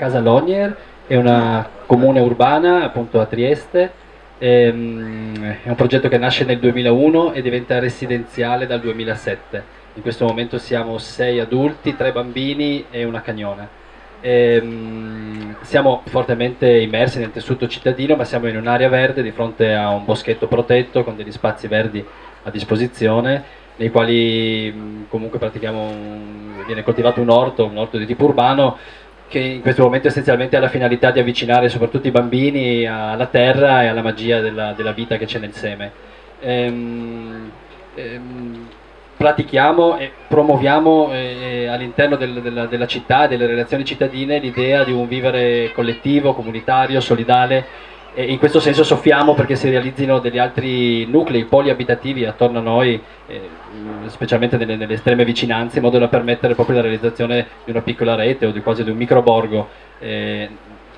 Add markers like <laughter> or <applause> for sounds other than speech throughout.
Casa Lonier è una comune urbana appunto a Trieste, ehm, è un progetto che nasce nel 2001 e diventa residenziale dal 2007. In questo momento siamo sei adulti, tre bambini e una cagnona. Ehm, siamo fortemente immersi nel tessuto cittadino, ma siamo in un'area verde di fronte a un boschetto protetto con degli spazi verdi a disposizione nei quali comunque pratichiamo un, viene coltivato un orto, un orto di tipo urbano che in questo momento essenzialmente ha la finalità di avvicinare soprattutto i bambini alla terra e alla magia della, della vita che c'è nel seme. Ehm, ehm, pratichiamo e promuoviamo eh, all'interno del, della, della città e delle relazioni cittadine l'idea di un vivere collettivo, comunitario, solidale e in questo senso soffiamo perché si realizzino degli altri nuclei poliabitativi attorno a noi, eh, specialmente nelle, nelle, estreme vicinanze, in modo da permettere proprio la realizzazione di una piccola rete o di quasi di un microborgo eh,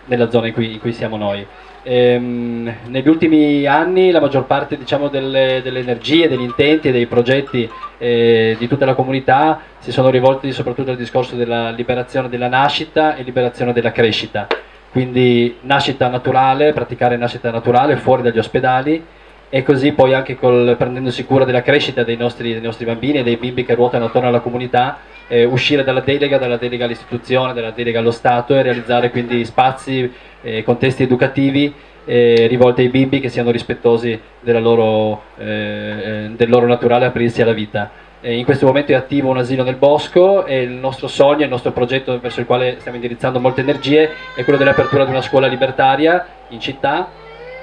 nella zona in cui, in cui siamo noi. Ehm, negli ultimi anni la maggior parte diciamo, delle, delle, energie, degli intenti e dei progetti eh, di tutta la comunità si sono rivolti soprattutto al discorso della liberazione della nascita e liberazione della crescita quindi nascita naturale, praticare nascita naturale fuori dagli ospedali e così poi anche col, prendendosi cura della crescita dei nostri, dei nostri, bambini e dei bimbi che ruotano attorno alla comunità, eh, uscire dalla delega, dalla delega all'istituzione, dalla delega allo Stato e realizzare quindi spazi, eh, contesti educativi eh, rivolti ai bimbi che siano rispettosi loro, eh, eh, del loro naturale aprirsi alla vita in questo momento è attivo un asilo nel bosco e il nostro sogno, il nostro progetto verso il quale stiamo indirizzando molte energie è quello dell'apertura di una scuola libertaria in città.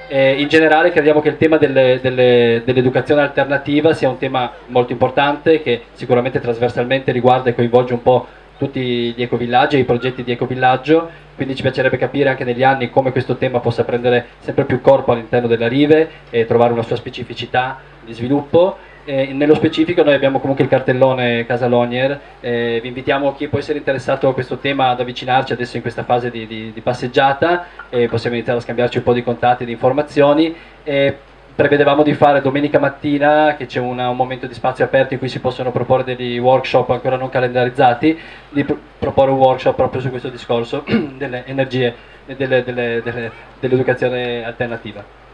E in generale crediamo che il tema dell'educazione dell alternativa sia un tema molto importante che sicuramente trasversalmente riguarda e coinvolge un po' tutti gli ecovillaggi e i progetti di ecovillaggio, quindi ci piacerebbe capire anche negli anni come questo tema possa prendere sempre più corpo all'interno della Rive e trovare una sua specificità di sviluppo eh, nello specifico noi abbiamo comunque il cartellone Casa Lonier, eh, vi invitiamo chi può essere interessato a questo tema ad avvicinarci adesso in questa fase di, di, di passeggiata e possiamo iniziare a scambiarci un po' di contatti e di informazioni. Prevedevamo di fare domenica mattina, che c'è un momento di spazio aperto in cui si possono proporre degli workshop ancora non calendarizzati, di pr proporre un workshop proprio su questo discorso <clears throat> delle energie e dell'educazione delle, delle, dell alternativa.